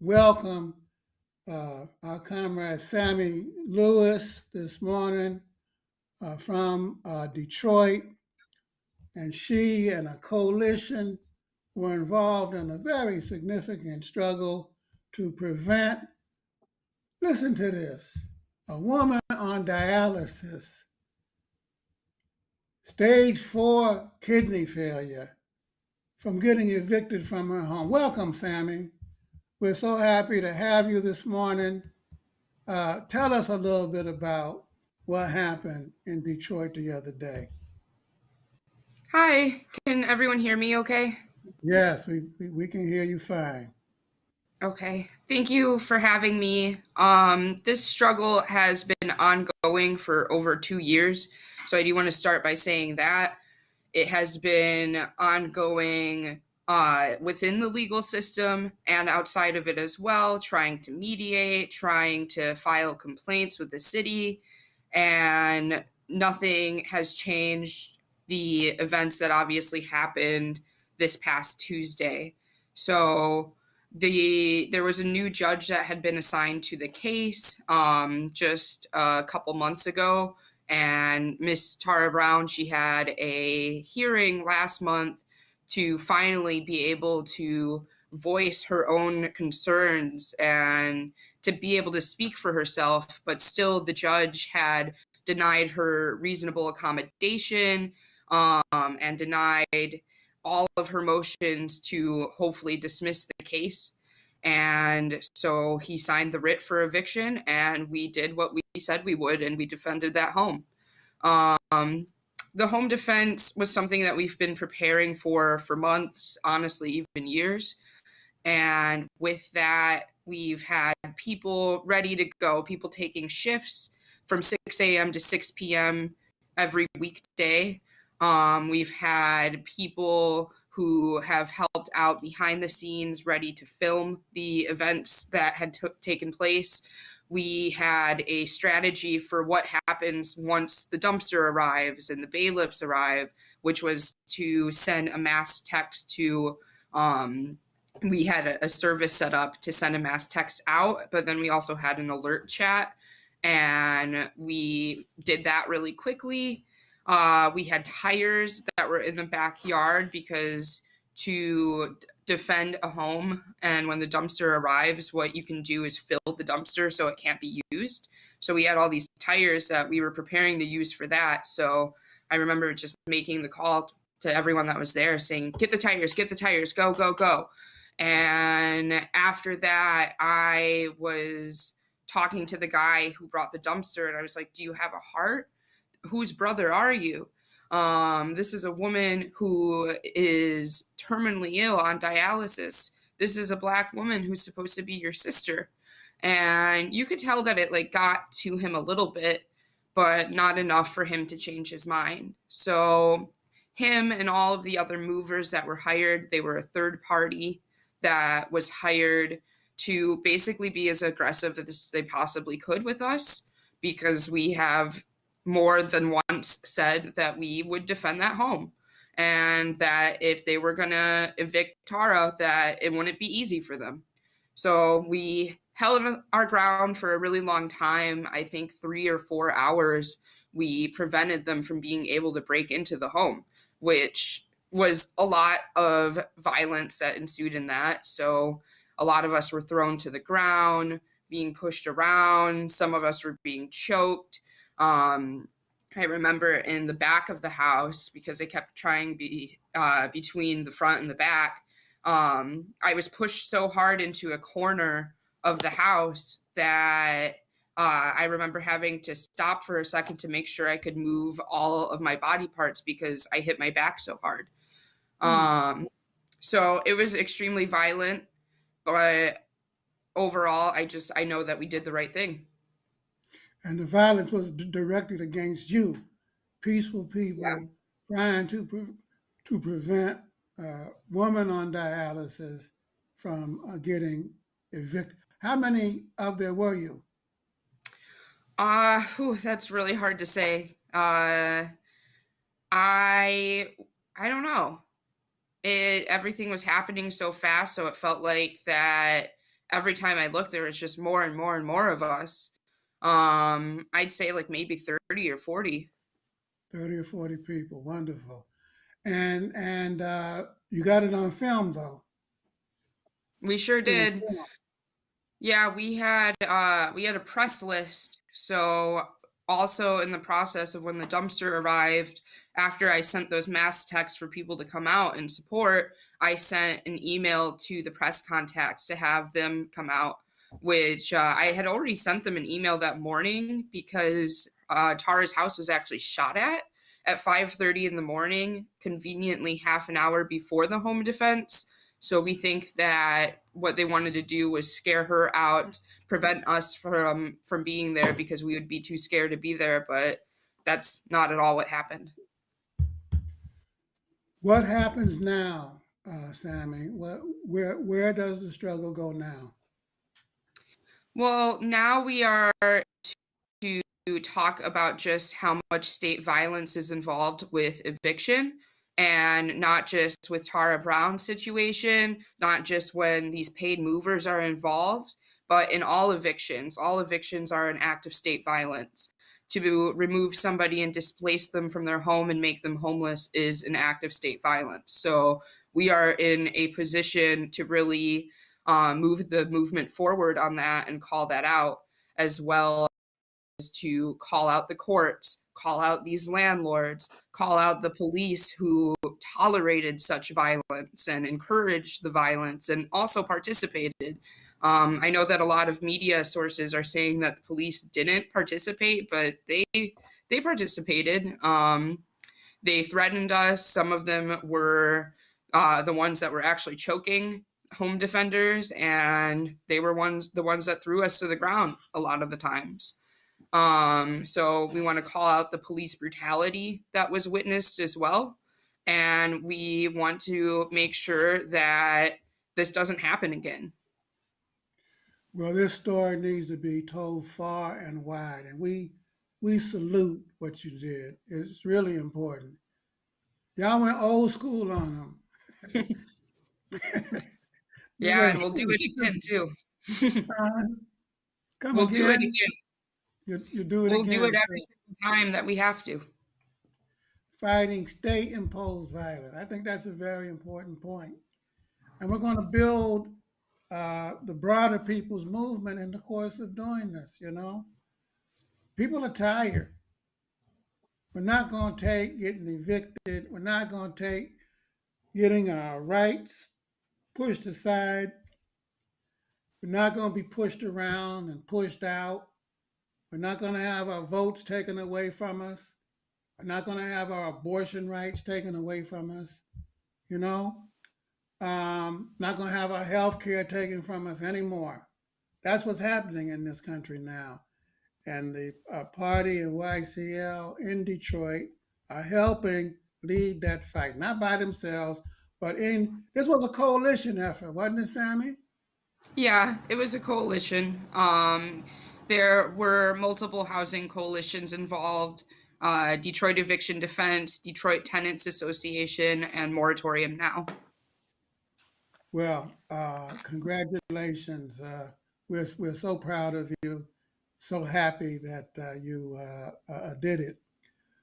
welcome uh, our comrade Sammy Lewis this morning uh, from uh, Detroit. And she and a coalition were involved in a very significant struggle to prevent, listen to this, a woman on dialysis, stage four kidney failure, from getting evicted from her home. Welcome, Sammy. We're so happy to have you this morning. Uh, tell us a little bit about what happened in Detroit the other day. Hi, can everyone hear me okay? Yes, we, we, we can hear you fine. Okay, thank you for having me. Um, this struggle has been ongoing for over two years, so I do want to start by saying that it has been ongoing uh, within the legal system and outside of it as well, trying to mediate, trying to file complaints with the city, and nothing has changed the events that obviously happened this past Tuesday. So the there was a new judge that had been assigned to the case um, just a couple months ago, and Miss Tara Brown she had a hearing last month to finally be able to voice her own concerns and to be able to speak for herself, but still the judge had denied her reasonable accommodation um, and denied all of her motions to hopefully dismiss the case. And so he signed the writ for eviction, and we did what we said we would, and we defended that home. Um, the home defense was something that we've been preparing for for months, honestly, even years. And with that, we've had people ready to go, people taking shifts from 6 a.m. to 6 p.m. every weekday. Um, we've had people who have helped out behind the scenes, ready to film the events that had taken place. We had a strategy for what happens once the dumpster arrives and the bailiffs arrive, which was to send a mass text to. Um, we had a, a service set up to send a mass text out, but then we also had an alert chat, and we did that really quickly uh, we had tires that were in the backyard because to defend a home and when the dumpster arrives, what you can do is fill the dumpster so it can't be used. So we had all these tires that we were preparing to use for that. So I remember just making the call to everyone that was there saying, Get the tires, get the tires, go, go, go. And after that, I was talking to the guy who brought the dumpster and I was like, Do you have a heart? whose brother are you? Um, this is a woman who is terminally ill on dialysis. This is a black woman who's supposed to be your sister. And you could tell that it like got to him a little bit, but not enough for him to change his mind. So him and all of the other movers that were hired, they were a third party that was hired to basically be as aggressive as they possibly could with us because we have more than once said that we would defend that home and that if they were going to evict Tara, that it wouldn't be easy for them. So we held our ground for a really long time. I think three or four hours. We prevented them from being able to break into the home, which was a lot of violence that ensued in that. So a lot of us were thrown to the ground, being pushed around. Some of us were being choked. Um, I remember in the back of the house because they kept trying be uh, between the front and the back. Um, I was pushed so hard into a corner of the house that uh, I remember having to stop for a second to make sure I could move all of my body parts because I hit my back so hard. Mm. Um, so it was extremely violent, but overall, I just I know that we did the right thing and the violence was d- directed against you, peaceful people yeah. trying to pre- to prevent uh, women on dialysis from uh, getting evicted. How many of there were you? Uh, whew, that's really hard to say. Uh, I I don't know. It everything was happening so fast, so it felt like that every time I looked, there was just more and more and more of us. Um, I'd say like maybe 30 or 40. 30 or 40 people. Wonderful. And and uh, you got it on film though. We sure did. Yeah. We had uh we had a press list. So also in the process of when the dumpster arrived, after I sent those mass texts for people to come out and support, I sent an email to the press contacts to have them come out, which uh, I had already sent them an email that morning because uh, Tara's house was actually shot at at 5:30 in the morning, conveniently half an hour before the home defense. So we think that what they wanted to do was scare her out, prevent us from from being there because we would be too scared to be there, but that's not at all what happened. What happens now, uh, Sammy? What where where does the struggle go now? Well, now we are to talk about just how much state violence is involved with eviction and not just with Tara Brown's situation, not just when these paid movers are involved, but in all evictions. All evictions are an act of state violence. To remove somebody and displace them from their home and make them homeless is an act of state violence. So we are in a position to really uh, move the movement forward on that and call that out, as well as to call out the courts, call out these landlords, call out the police who tolerated such violence and encouraged the violence and also participated. Um, I know that a lot of media sources are saying that the police didn't participate, but they they participated. Um, they threatened us. Some of them were uh, the ones that were actually choking home defenders, and they were ones the ones that threw us to the ground a lot of the times. Um, so we want to call out the police brutality that was witnessed as well. And we want to make sure that this doesn't happen again. Well, this story needs to be told far and wide, and we we salute what you did. It's really important. Y'all went old school on them. yeah, and we'll do it again too. uh, come we'll again. do it again. You, you do it we'll again. do it every single time that we have to. Fighting state imposed violence. I think that's a very important point. And we're going to build uh, the broader people's movement in the course of doing this, you know? People are tired. We're not going to take getting evicted. We're not going to take getting our rights pushed aside. We're not going to be pushed around and pushed out. We're not going to have our votes taken away from us. We're not going to have our abortion rights taken away from us. You know, um, not going to have our health care taken from us anymore. That's what's happening in this country now. And the uh, party of YCL in Detroit are helping lead that fight, not by themselves, but in this was a coalition effort, wasn't it, Sammy? Yeah, it was a coalition. Um, there were multiple housing coalitions involved uh, Detroit Eviction Defense, Detroit Tenants Association, and Moratorium Now. Well, uh, congratulations. Uh, we're, we're so proud of you, so happy that uh, you uh, uh, did it.